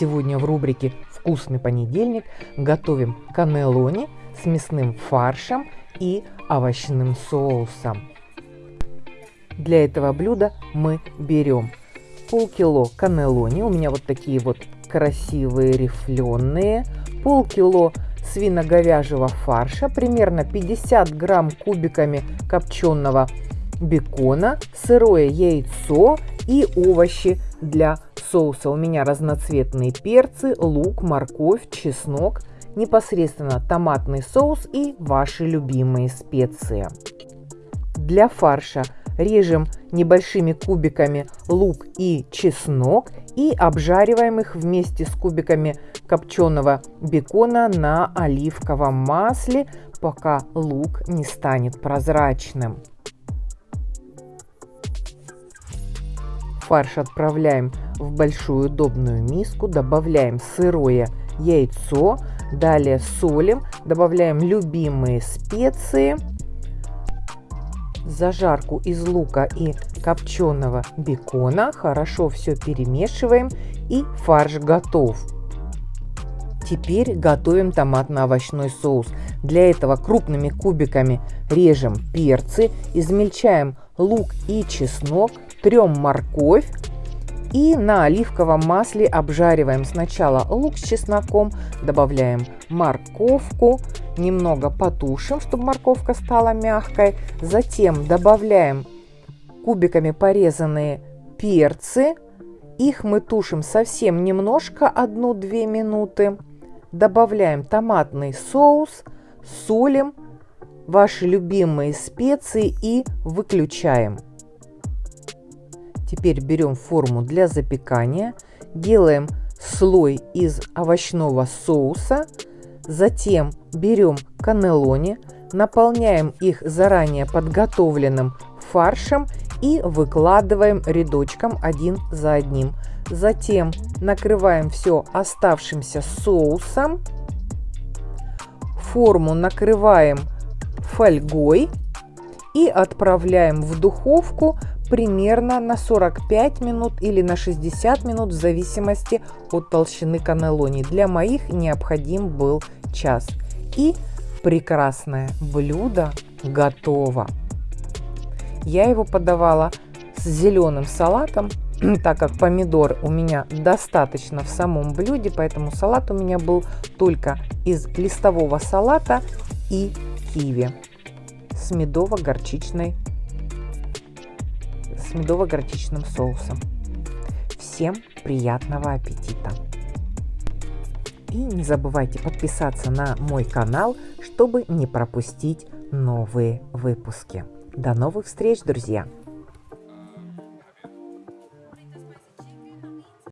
Сегодня в рубрике «Вкусный понедельник» готовим каннелони с мясным фаршем и овощным соусом. Для этого блюда мы берем полкило каннелони, у меня вот такие вот красивые рифленые, полкило свино-говяжьего фарша, примерно 50 грамм кубиками копченого бекона, сырое яйцо и овощи для соуса. У меня разноцветные перцы, лук, морковь, чеснок, непосредственно томатный соус и ваши любимые специи. Для фарша режем небольшими кубиками лук и чеснок и обжариваем их вместе с кубиками копченого бекона на оливковом масле, пока лук не станет прозрачным. Фарш отправляем в большую удобную миску, добавляем сырое яйцо, далее солим, добавляем любимые специи, зажарку из лука и копченого бекона, хорошо все перемешиваем и фарш готов. Теперь готовим томатно-овощной соус. Для этого крупными кубиками режем перцы, измельчаем лук и чеснок, трем морковь и на оливковом масле обжариваем сначала лук с чесноком, добавляем морковку, немного потушим, чтобы морковка стала мягкой. Затем добавляем кубиками порезанные перцы. Их мы тушим совсем немножко, 1-2 минуты. Добавляем томатный соус, солим, ваши любимые специи и выключаем. Теперь берем форму для запекания, делаем слой из овощного соуса, затем берем каннелони, наполняем их заранее подготовленным фаршем и выкладываем рядочком один за одним. Затем накрываем все оставшимся соусом. Форму накрываем фольгой и отправляем в духовку примерно на 45 минут или на 60 минут в зависимости от толщины каннелони. Для моих необходим был час. И прекрасное блюдо готово. Я его подавала с зеленым салатом, так как помидор у меня достаточно в самом блюде, поэтому салат у меня был только из листового салата и киви с медово-горчичной с медово-горчичным соусом. Всем приятного аппетита! И не забывайте подписаться на мой канал, чтобы не пропустить новые выпуски. До новых встреч, друзья!